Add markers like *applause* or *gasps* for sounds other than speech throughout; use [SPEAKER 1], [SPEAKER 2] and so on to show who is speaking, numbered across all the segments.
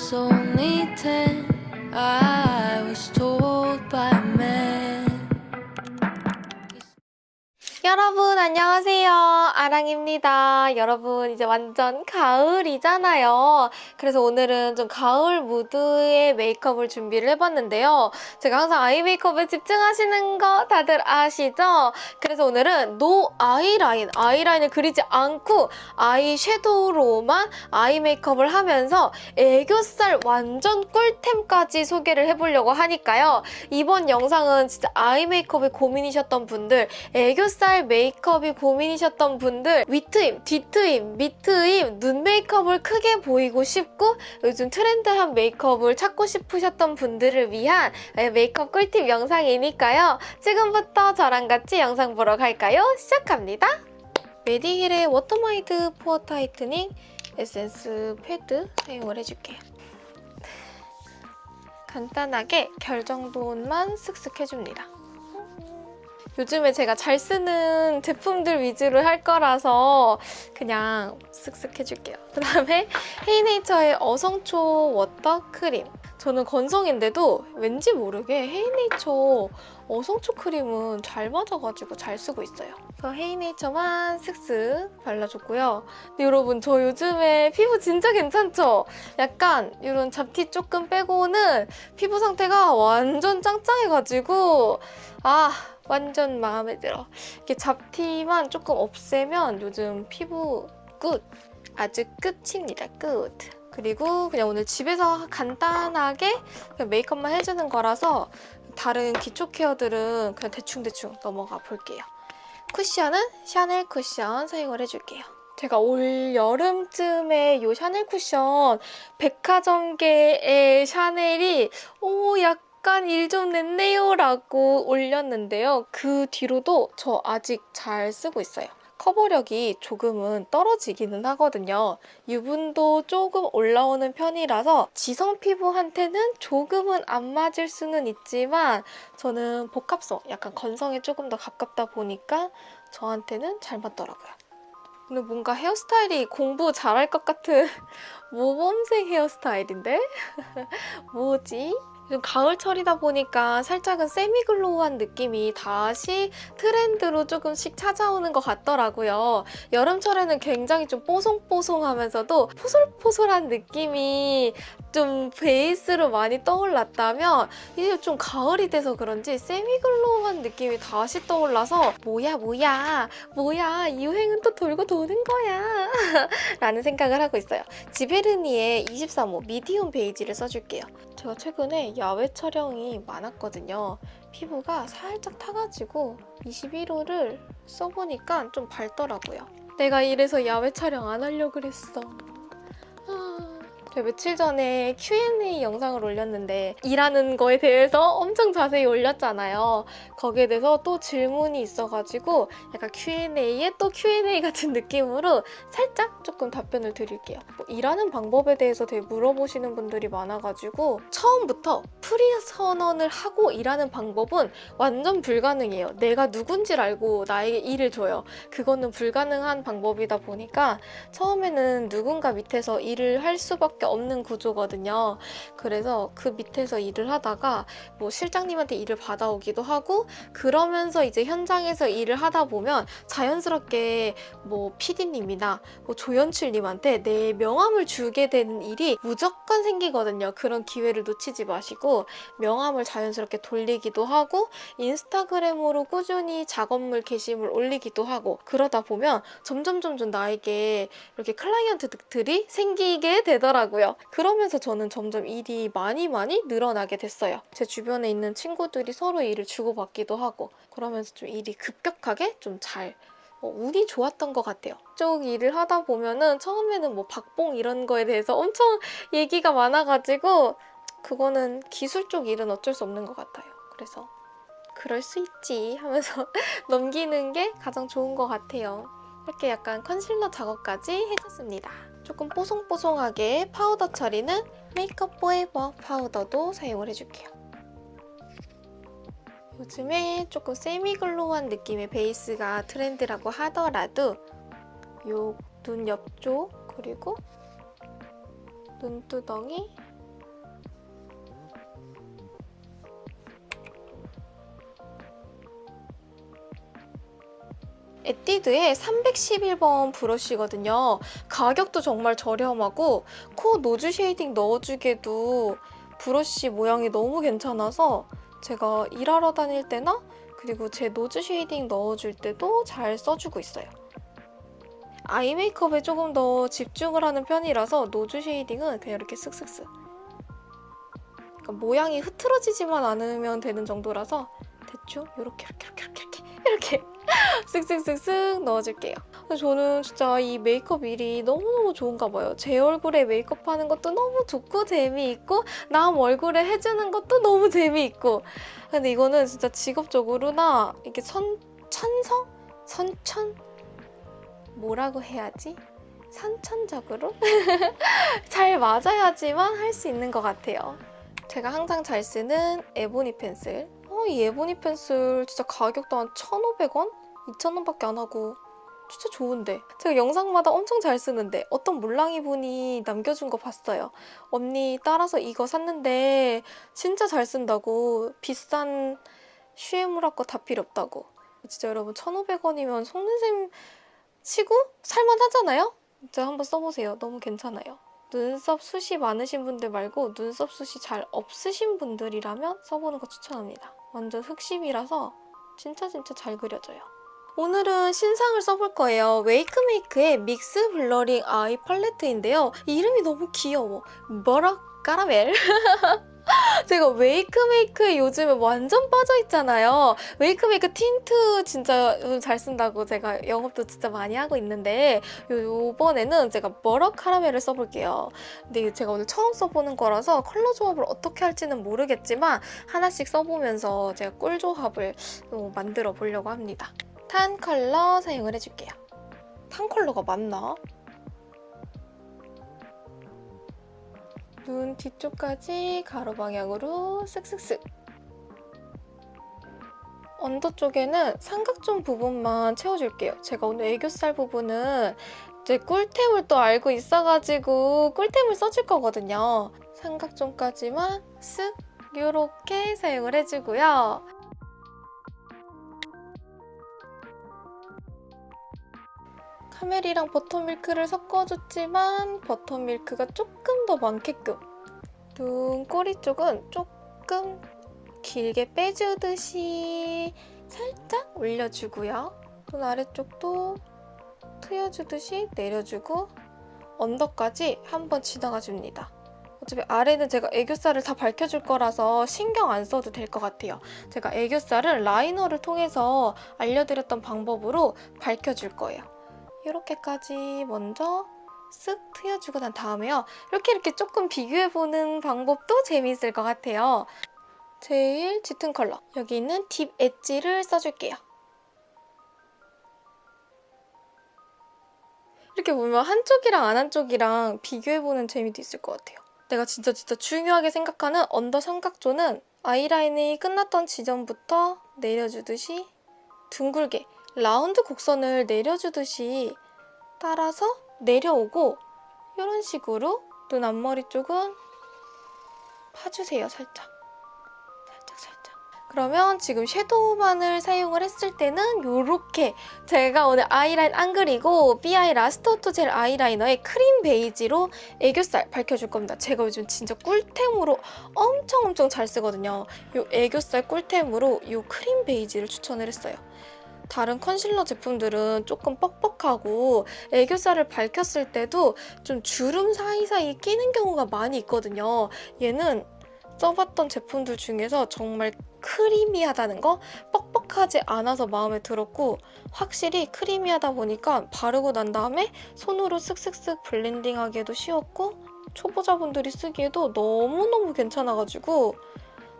[SPEAKER 1] was only ten. I
[SPEAKER 2] 아랑입니다. 여러분 이제 완전 가을이잖아요. 그래서 오늘은 좀 가을 무드의 메이크업을 준비를 해봤는데요. 제가 항상 eye 메이크업에 집중하시는 거 다들 아시죠? 그래서 오늘은 no 아이라인 아이라인을 그리지 않고 아이 섀도우로만 아이 메이크업을 하면서 애교살 완전 꿀템까지 소개를 해보려고 하니까요. 이번 영상은 진짜 아이 메이크업에 고민이셨던 분들 애교살 메이크업이 고민이셨던 분들 윗트임, 뒤트임, 밑트임, 눈 메이크업을 크게 보이고 싶고 요즘 트렌드한 메이크업을 찾고 싶으셨던 분들을 위한 메이크업 꿀팁 영상이니까요. 지금부터 저랑 같이 영상 보러 갈까요? 시작합니다. 메디힐의 워터마이드 포어 타이트닝 에센스 패드 사용을 해줄게요. 간단하게 결 정도만 슥슥 해줍니다. 요즘에 제가 잘 쓰는 제품들 위주로 할 거라서 그냥 쓱쓱 해줄게요. *laughs* 그다음에 헤이네이처의 어성초 워터 크림. 저는 건성인데도 왠지 모르게 헤이네이처 어성초 크림은 잘 맞아가지고 잘 쓰고 있어요. 그래서 헤이네이처만 슥슥 발라줬고요. 근데 여러분 저 요즘에 피부 진짜 괜찮죠? 약간 이런 잡티 조금 빼고는 피부 상태가 완전 짱짱해가지고 아 완전 마음에 들어. 이렇게 잡티만 조금 없애면 요즘 피부 끝! 아주 끝입니다. 끝! 그리고 그냥 오늘 집에서 간단하게 메이크업만 해주는 거라서 다른 기초 케어들은 그냥 대충대충 넘어가 볼게요. 쿠션은 샤넬 쿠션 사용을 해줄게요. 제가 올 여름쯤에 이 샤넬 쿠션 백화점계의 샤넬이 오 약간 약간 일좀 냈네요 라고 올렸는데요. 그 뒤로도 저 아직 잘 쓰고 있어요. 커버력이 조금은 떨어지기는 하거든요. 유분도 조금 올라오는 편이라서 지성 피부한테는 조금은 안 맞을 수는 있지만 저는 복합성, 약간 건성에 조금 더 가깝다 보니까 저한테는 잘 맞더라고요. 근데 뭔가 헤어스타일이 공부 잘할 것 같은 *laughs* 모범생 헤어스타일인데? *laughs* 뭐지? 가을철이다 보니까 살짝은 세미글로우한 느낌이 다시 트렌드로 조금씩 찾아오는 것 같더라고요. 여름철에는 굉장히 좀 뽀송뽀송하면서도 포솔포솔한 느낌이 좀 베이스로 많이 떠올랐다면 이제 좀 가을이 돼서 그런지 세미글로우한 느낌이 다시 떠올라서 뭐야 뭐야 뭐야 유행은 또 돌고 도는 거야 *laughs* 라는 생각을 하고 있어요. 지베르니의 23호 미디움 베이지를 써줄게요. 제가 최근에 야외 촬영이 많았거든요. 피부가 살짝 타가지고 21호를 써보니까 좀 밝더라고요. 내가 이래서 야외 촬영 안 하려고 그랬어. 제가 며칠 전에 Q&A 영상을 올렸는데 일하는 거에 대해서 엄청 자세히 올렸잖아요. 거기에 대해서 또 질문이 있어가지고 약간 Q&A에 또 Q&A 같은 느낌으로 살짝 조금 답변을 드릴게요. 뭐 일하는 방법에 대해서 되게 물어보시는 분들이 많아가지고 처음부터 프리 선언을 하고 일하는 방법은 완전 불가능해요. 내가 누군지를 알고 나에게 일을 줘요. 그거는 불가능한 방법이다 보니까 처음에는 누군가 밑에서 일을 할 수밖에 수밖에 없는 구조거든요. 그래서 그 밑에서 일을 하다가 뭐 실장님한테 일을 받아오기도 하고 그러면서 이제 현장에서 일을 하다 보면 자연스럽게 뭐 PD님이나 뭐 조연출님한테 내 명함을 주게 되는 일이 무조건 생기거든요. 그런 기회를 놓치지 마시고 명함을 자연스럽게 돌리기도 하고 인스타그램으로 꾸준히 작업물 게시물 올리기도 하고 그러다 보면 점점 점점 나에게 이렇게 클라이언트들이 생기게 되더라고요. 하더라고요. 그러면서 저는 점점 일이 많이 많이 늘어나게 됐어요. 제 주변에 있는 친구들이 서로 일을 주고받기도 하고 그러면서 좀 일이 급격하게 좀잘 어, 운이 좋았던 것 같아요. 쪽 일을 하다 보면은 처음에는 뭐 박봉 이런 거에 대해서 *laughs* 엄청 얘기가 많아가지고 그거는 기술 쪽 일은 어쩔 수 없는 것 같아요. 그래서 그럴 수 있지 하면서 *laughs* 넘기는 게 가장 좋은 것 같아요. 이렇게 약간 컨실러 작업까지 해줬습니다. 조금 뽀송뽀송하게 파우더 처리는 메이크업 포에버 파우더도 사용을 해줄게요. 요즘에 조금 semi-glow한 느낌의 베이스가 트렌드라고 하더라도 요 눈 옆쪽 그리고 눈두덩이 에뛰드의 311번 브러쉬거든요. 가격도 정말 저렴하고 코 nose shading 넣어주기에도 브러쉬 모양이 너무 괜찮아서 제가 일하러 다닐 때나 그리고 제 nose shading 넣어줄 때도 잘 써주고 있어요. 아이 메이크업에 조금 더 집중을 하는 편이라서 nose shading은 그냥 이렇게 쓱쓱쓱 그러니까 모양이 흐트러지지만 않으면 되는 정도라서 대충 이렇게 이렇게 이렇게 이렇게 이렇게 *laughs* 쓱쓱쓱쓱 넣어줄게요. 저는 진짜 이 메이크업 일이 너무너무 좋은가 봐요. 제 얼굴에 메이크업 하는 것도 너무 좋고 재미있고 남 얼굴에 해주는 것도 너무 재미있고 근데 이거는 진짜 직업적으로나 이렇게 선, 천성? 선천? 뭐라고 해야지? 선천적으로? *laughs* 잘 맞아야지만 할 수 있는 것 같아요. 제가 항상 잘 쓰는 에보니 펜슬. 어, 이 에보니 펜슬 진짜 가격도 한 1,500원? 2,000원밖에 안 하고 진짜 좋은데. 제가 영상마다 엄청 잘 쓰는데 어떤 몰랑이 분이 남겨준 거 봤어요. 언니 따라서 이거 샀는데 진짜 잘 쓴다고 비싼 슈에무라 거 다 필요 없다고. 진짜 여러분 1,500원이면 속눈샘 치고 살만 하잖아요? 진짜 한번 써보세요. 너무 괜찮아요. 눈썹 숱이 많으신 분들 말고 눈썹 숱이 잘 없으신 분들이라면 써보는 거 추천합니다. 완전 흑심이라서 진짜 진짜 잘 그려져요 오늘은 신상을 써볼 거예요. 웨이크메이크의 믹스 블러링 아이 팔레트인데요. 이름이 너무 귀여워. 뭐라? 까라멜? *laughs* 제가 웨이크메이크에 요즘에 완전 빠져있잖아요. 웨이크메이크 틴트 진짜 잘 쓴다고 제가 영업도 진짜 많이 하고 있는데 요번에는 제가 머러 카라멜을 써볼게요. 근데 제가 오늘 처음 써보는 거라서 컬러 조합을 어떻게 할지는 모르겠지만 하나씩 써보면서 제가 꿀 조합을 만들어 보려고 합니다. tan 컬러 사용을 해줄게요. 탄 컬러가 맞나? 눈 뒤쪽까지 가로 방향으로 쓱쓱쓱 언더 쪽에는 삼각존 부분만 채워줄게요. 제가 오늘 애교살 부분은 이제 꿀템을 또 알고 있어가지고 꿀템을 써줄 거거든요. 삼각존까지만 쓱 이렇게 사용을 해주고요. 카멜이랑 버터밀크를 섞어줬지만 버터밀크가 조금 더 많게끔 눈꼬리 쪽은 조금 길게 빼주듯이 살짝 올려주고요. 눈 아래쪽도 트여주듯이 내려주고 언더까지 한번 지나가줍니다. 어차피 아래는 제가 애교살을 다 밝혀줄 거라서 신경 안 써도 될 것 같아요. 제가 애교살은 라이너를 통해서 알려드렸던 방법으로 밝혀줄 거예요. 이렇게까지 먼저 쓱 트여주고 난 다음에요. 이렇게 이렇게 조금 비교해보는 방법도 재미있을 것 같아요. 제일 짙은 컬러, 여기 있는 딥 엣지를 써줄게요. 이렇게 보면 한쪽이랑 안 한쪽이랑 비교해보는 재미도 있을 것 같아요. 내가 진짜 진짜 중요하게 생각하는 언더 삼각존은 아이라인이 끝났던 지점부터 내려주듯이 둥글게 라운드 곡선을 내려주듯이 따라서 내려오고 이런 식으로 눈 앞머리 쪽은 파주세요, 살짝. 살짝, 살짝. 그러면 지금 섀도우만을 사용을 했을 때는 이렇게 제가 오늘 아이라인 안 그리고 삐아 라스트 젤 아이라이너의 크림 베이지로 애교살 밝혀줄 겁니다. 제가 요즘 진짜 꿀템으로 엄청 엄청 잘 쓰거든요. 이 애교살 꿀템으로 이 크림 베이지를 추천을 했어요. 다른 컨실러 제품들은 조금 뻑뻑하고 애교살을 밝혔을 때도 좀 주름 사이사이 끼는 경우가 많이 있거든요. 얘는 써봤던 제품들 중에서 정말 크리미하다는 거 뻑뻑하지 않아서 마음에 들었고 확실히 크리미하다 보니까 바르고 난 다음에 손으로 쓱쓱쓱 블렌딩하기에도 쉬웠고 초보자분들이 쓰기에도 너무너무 괜찮아가지고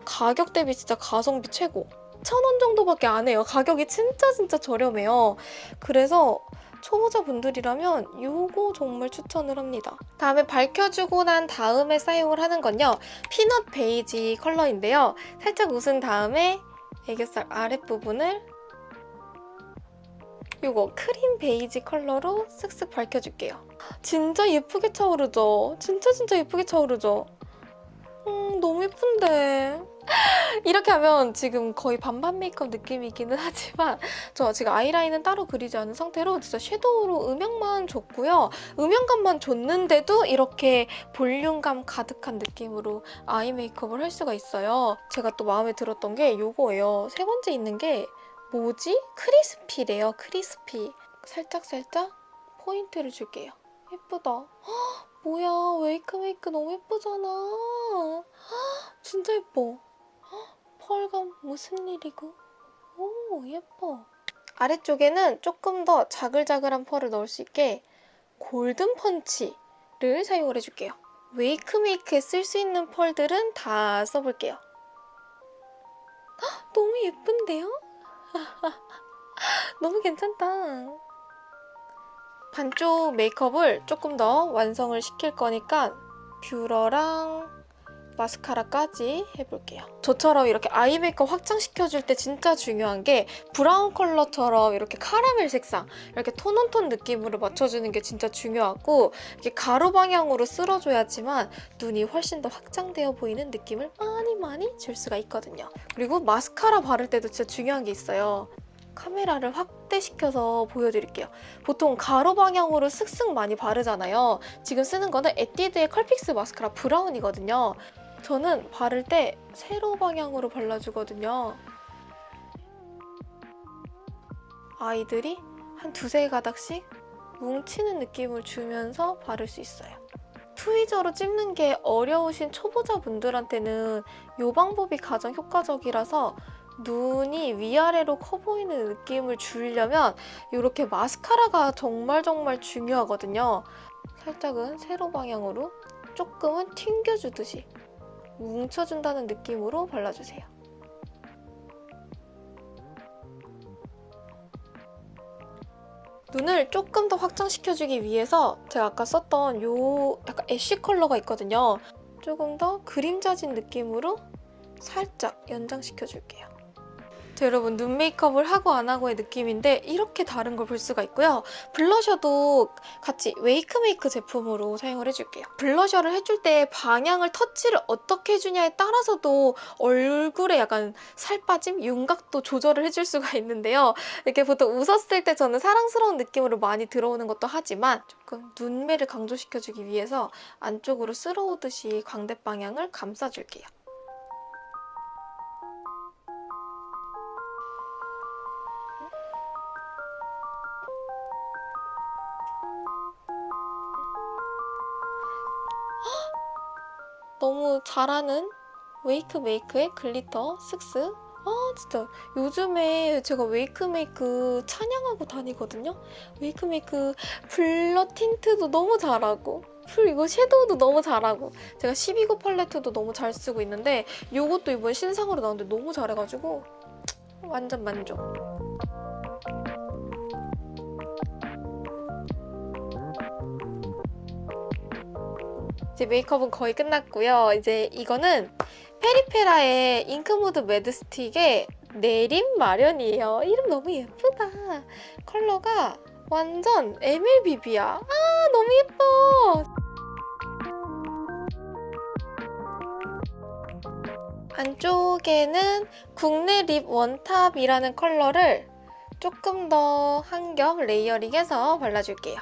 [SPEAKER 2] 가격 대비 진짜 가성비 최고 천원 정도밖에 안 해요. 가격이 진짜 진짜 저렴해요. 그래서 초보자분들이라면 이거 정말 추천을 합니다. 다음에 밝혀주고 난 다음에 사용을 하는 건요. 피넛 베이지 컬러인데요. 살짝 웃은 다음에 애교살 아랫부분을 이거 크림 베이지 컬러로 쓱쓱 밝혀줄게요. 진짜 예쁘게 차오르죠? 진짜 진짜 예쁘게 차오르죠? 음, 너무 예쁜데. *laughs* 이렇게 하면 지금 거의 반반 메이크업 느낌이기는 하지만 저 지금 아이라인은 따로 그리지 않은 상태로 진짜 섀도우로 음영만 줬고요. 음영감만 줬는데도 이렇게 볼륨감 가득한 느낌으로 아이 메이크업을 할 수가 있어요. 제가 또 마음에 들었던 게 이거예요. 세 번째 있는 게 뭐지? 크리스피래요. 크리스피. 살짝살짝 포인트를 줄게요. 예쁘다. 헉, *gasps* 뭐야 웨이크 메이크 너무 예쁘잖아. 헉, *gasps* 진짜 예뻐. 펄감 무슨 일이고? 오 예뻐. 아래쪽에는 조금 더 자글자글한 펄을 넣을 수 있게 골든 펀치를 사용을 해줄게요. 웨이크 메이크에 쓸 수 있는 펄들은 다 써볼게요. 헉, 너무 예쁜데요? *laughs* 너무 괜찮다. 반쪽 메이크업을 조금 더 완성을 시킬 거니까 뷰러랑 마스카라까지 해볼게요. 저처럼 이렇게 아이 메이크업 확장시켜줄 때 진짜 중요한 게 브라운 컬러처럼 이렇게 카라멜 색상, 이렇게 tone on tone 느낌으로 맞춰주는 게 진짜 중요하고 이렇게 가로 방향으로 쓸어줘야지만 눈이 훨씬 더 확장되어 보이는 느낌을 많이 많이 줄 수가 있거든요. 그리고 마스카라 바를 때도 진짜 중요한 게 있어요. 카메라를 확대시켜서 보여드릴게요. 보통 가로 방향으로 슥슥 많이 바르잖아요. 지금 쓰는 거는 에뛰드의 컬픽스 마스카라 브라운이거든요. 저는 바를 때 세로 방향으로 발라주거든요. 아이들이 한 두세 가닥씩 뭉치는 느낌을 주면서 바를 수 있어요. 트위저로 찝는 게 어려우신 초보자분들한테는 이 방법이 가장 효과적이라서 눈이 위아래로 커 보이는 느낌을 주려면 이렇게 마스카라가 정말 정말 중요하거든요. 살짝은 세로 방향으로 조금은 튕겨주듯이 뭉쳐준다는 느낌으로 발라주세요. 눈을 조금 더 확장시켜주기 위해서 제가 아까 썼던 요 약간 애쉬 컬러가 있거든요. 조금 더 그림자진 느낌으로 살짝 연장시켜줄게요. 자, 여러분 눈 메이크업을 하고 안 하고의 느낌인데 이렇게 다른 걸 볼 수가 있고요. 블러셔도 같이 웨이크메이크 제품으로 사용을 해줄게요. 블러셔를 해줄 때 방향을 터치를 어떻게 해주냐에 따라서도 얼굴에 약간 살 빠짐, 윤곽도 조절을 해줄 수가 *laughs* 있는데요. 이렇게 보통 웃었을 때 저는 사랑스러운 느낌으로 많이 들어오는 것도 하지만 조금 눈매를 강조시켜주기 위해서 안쪽으로 쓸어오듯이 광대 방향을 감싸줄게요. 너무 잘하는 WAKEMAKE의 glitter 쓱쓱 아 진짜. 요즘에 제가 WAKEMAKE 찬양하고 다니거든요. WAKEMAKE blur tint도 너무 잘하고 그리고 섀도우도 너무 잘하고 제가 12구 팔레트도 너무 잘 쓰고 있는데 이것도 이번 신상으로 나왔는데 너무 잘해가지고 완전 만족 이제 메이크업은 거의 끝났고요. 이제 이거는 페리페라의 잉크모드 매드 스틱의 내림 마련이에요. 이름 너무 예쁘다. 컬러가 완전 MLBB야. 아 너무 예뻐. 안쪽에는 국내 lip one top이라는 컬러를 조금 더 한 겹 layering해서 발라줄게요.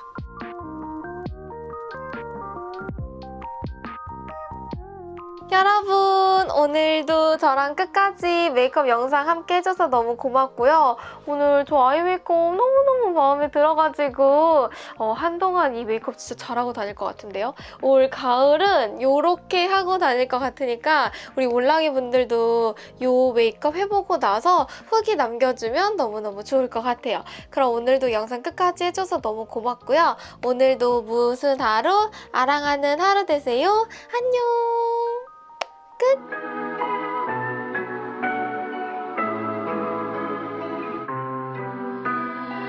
[SPEAKER 2] 여러분 오늘도 저랑 끝까지 메이크업 영상 함께 해줘서 너무 고맙고요. 오늘 저 아이 메이크업 너무너무 마음에 들어가지고 어, 한동안 이 메이크업 진짜 잘하고 다닐 것 같은데요. 올 가을은 이렇게 하고 다닐 것 같으니까 우리 올랑이 분들도 이 메이크업 해보고 나서 후기 남겨주면 너무너무 좋을 것 같아요. 그럼 오늘도 영상 끝까지 해줘서 너무 고맙고요. 오늘도 무슨 하루? 아랑하는 하루 되세요. 안녕! 끝!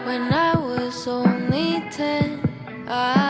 [SPEAKER 1] When I was only ten, I